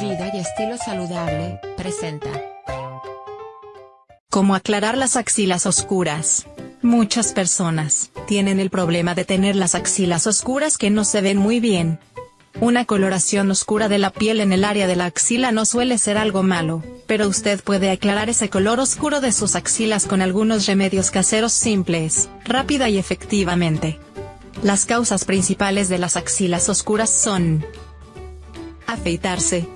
Vida y estilo saludable, presenta. ¿Cómo aclarar las axilas oscuras? Muchas personas tienen el problema de tener las axilas oscuras que no se ven muy bien. Una coloración oscura de la piel en el área de la axila no suele ser algo malo, pero usted puede aclarar ese color oscuro de sus axilas con algunos remedios caseros simples, rápida y efectivamente. Las causas principales de las axilas oscuras son afeitarse,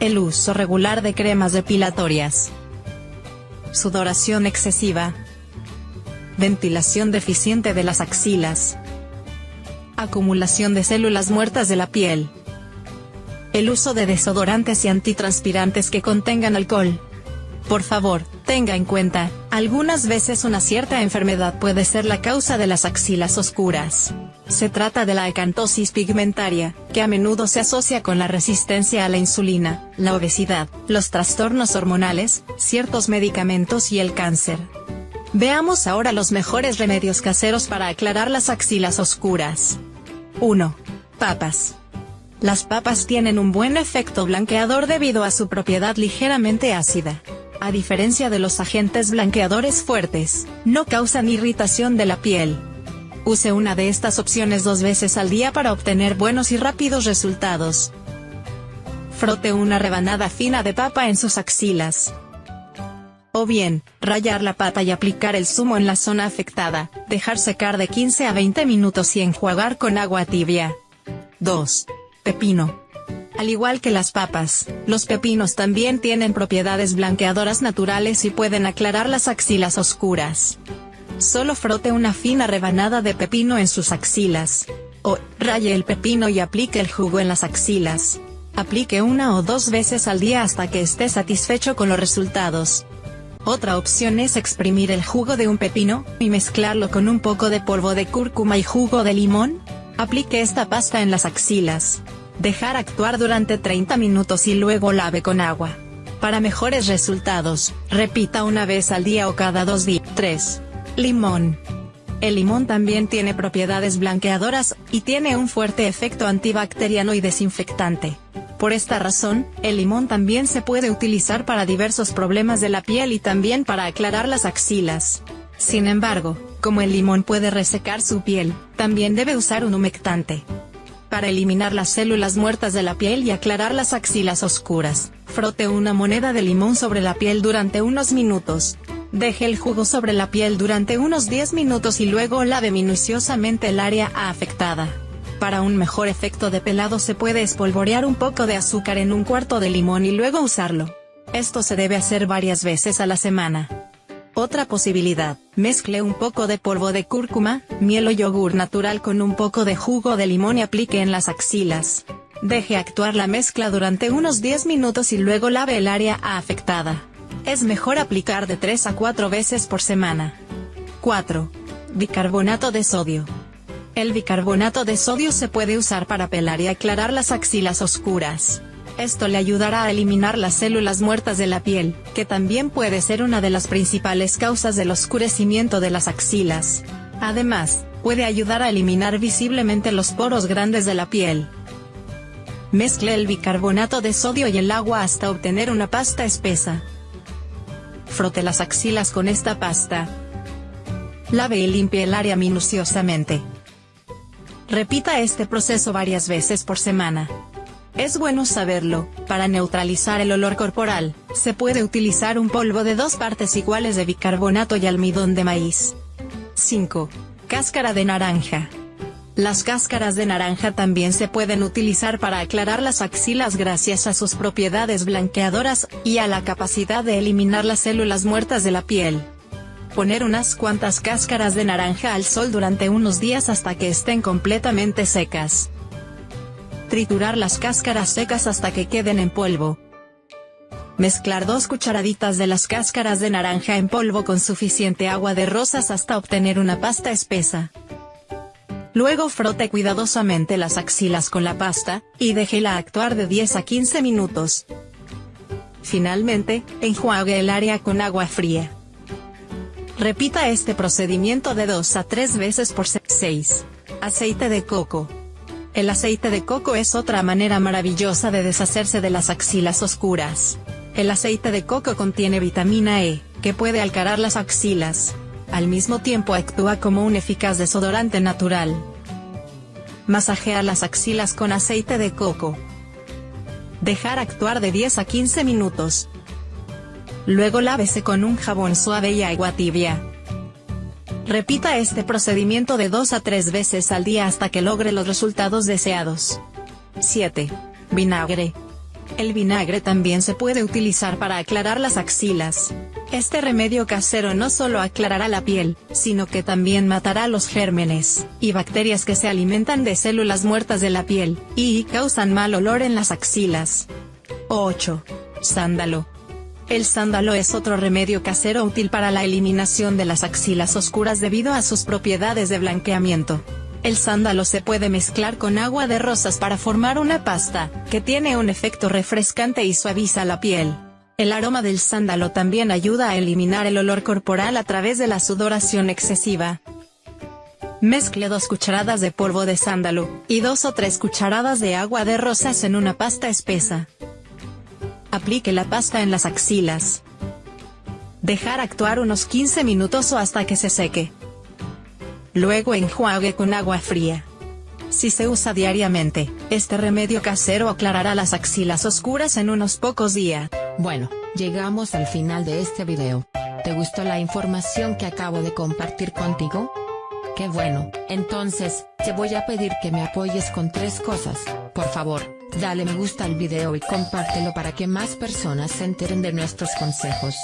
el uso regular de cremas depilatorias, sudoración excesiva, ventilación deficiente de las axilas, acumulación de células muertas de la piel, el uso de desodorantes y antitranspirantes que contengan alcohol. Por favor, tenga en cuenta, algunas veces una cierta enfermedad puede ser la causa de las axilas oscuras. Se trata de la acantosis pigmentaria, que a menudo se asocia con la resistencia a la insulina, la obesidad, los trastornos hormonales, ciertos medicamentos y el cáncer. Veamos ahora los mejores remedios caseros para aclarar las axilas oscuras. 1. Papas. Las papas tienen un buen efecto blanqueador debido a su propiedad ligeramente ácida. A diferencia de los agentes blanqueadores fuertes, no causan irritación de la piel. Use una de estas opciones dos veces al día para obtener buenos y rápidos resultados. Frote una rebanada fina de papa en sus axilas. O bien, rayar la pata y aplicar el zumo en la zona afectada, dejar secar de 15 a 20 minutos y enjuagar con agua tibia. 2. Pepino. Al igual que las papas, los pepinos también tienen propiedades blanqueadoras naturales y pueden aclarar las axilas oscuras. Solo frote una fina rebanada de pepino en sus axilas. O, raye el pepino y aplique el jugo en las axilas. Aplique una o dos veces al día hasta que esté satisfecho con los resultados. Otra opción es exprimir el jugo de un pepino, y mezclarlo con un poco de polvo de cúrcuma y jugo de limón. Aplique esta pasta en las axilas. Dejar actuar durante 30 minutos y luego lave con agua. Para mejores resultados, repita una vez al día o cada dos días. 3. Limón. El limón también tiene propiedades blanqueadoras, y tiene un fuerte efecto antibacteriano y desinfectante. Por esta razón, el limón también se puede utilizar para diversos problemas de la piel y también para aclarar las axilas. Sin embargo, como el limón puede resecar su piel, también debe usar un humectante para eliminar las células muertas de la piel y aclarar las axilas oscuras. Frote una moneda de limón sobre la piel durante unos minutos. Deje el jugo sobre la piel durante unos 10 minutos y luego lave minuciosamente el área afectada. Para un mejor efecto de pelado se puede espolvorear un poco de azúcar en un cuarto de limón y luego usarlo. Esto se debe hacer varias veces a la semana. Otra posibilidad, mezcle un poco de polvo de cúrcuma, miel o yogur natural con un poco de jugo de limón y aplique en las axilas. Deje actuar la mezcla durante unos 10 minutos y luego lave el área afectada. Es mejor aplicar de 3 a 4 veces por semana. 4. Bicarbonato de sodio. El bicarbonato de sodio se puede usar para pelar y aclarar las axilas oscuras. Esto le ayudará a eliminar las células muertas de la piel, que también puede ser una de las principales causas del oscurecimiento de las axilas. Además, puede ayudar a eliminar visiblemente los poros grandes de la piel. Mezcle el bicarbonato de sodio y el agua hasta obtener una pasta espesa. Frote las axilas con esta pasta. Lave y limpie el área minuciosamente. Repita este proceso varias veces por semana. Es bueno saberlo, para neutralizar el olor corporal, se puede utilizar un polvo de dos partes iguales de bicarbonato y almidón de maíz. 5. Cáscara de naranja. Las cáscaras de naranja también se pueden utilizar para aclarar las axilas gracias a sus propiedades blanqueadoras, y a la capacidad de eliminar las células muertas de la piel. Poner unas cuantas cáscaras de naranja al sol durante unos días hasta que estén completamente secas. Triturar las cáscaras secas hasta que queden en polvo. Mezclar dos cucharaditas de las cáscaras de naranja en polvo con suficiente agua de rosas hasta obtener una pasta espesa. Luego frote cuidadosamente las axilas con la pasta, y déjela actuar de 10 a 15 minutos. Finalmente, enjuague el área con agua fría. Repita este procedimiento de 2 a 3 veces por 6. Aceite de coco. El aceite de coco es otra manera maravillosa de deshacerse de las axilas oscuras. El aceite de coco contiene vitamina E, que puede alcarar las axilas. Al mismo tiempo actúa como un eficaz desodorante natural. Masajear las axilas con aceite de coco. Dejar actuar de 10 a 15 minutos. Luego lávese con un jabón suave y agua tibia. Repita este procedimiento de 2 a 3 veces al día hasta que logre los resultados deseados. 7. Vinagre. El vinagre también se puede utilizar para aclarar las axilas. Este remedio casero no solo aclarará la piel, sino que también matará los gérmenes y bacterias que se alimentan de células muertas de la piel, y causan mal olor en las axilas. 8. Sándalo. El sándalo es otro remedio casero útil para la eliminación de las axilas oscuras debido a sus propiedades de blanqueamiento. El sándalo se puede mezclar con agua de rosas para formar una pasta, que tiene un efecto refrescante y suaviza la piel. El aroma del sándalo también ayuda a eliminar el olor corporal a través de la sudoración excesiva. Mezcle dos cucharadas de polvo de sándalo, y dos o tres cucharadas de agua de rosas en una pasta espesa. Aplique la pasta en las axilas. Dejar actuar unos 15 minutos o hasta que se seque. Luego enjuague con agua fría. Si se usa diariamente, este remedio casero aclarará las axilas oscuras en unos pocos días. Bueno, llegamos al final de este video. ¿Te gustó la información que acabo de compartir contigo? Qué bueno, entonces, te voy a pedir que me apoyes con tres cosas, por favor. Dale me gusta al video y compártelo para que más personas se enteren de nuestros consejos.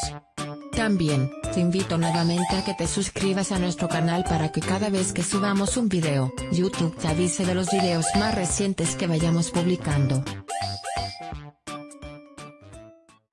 También, te invito nuevamente a que te suscribas a nuestro canal para que cada vez que subamos un video, YouTube te avise de los videos más recientes que vayamos publicando.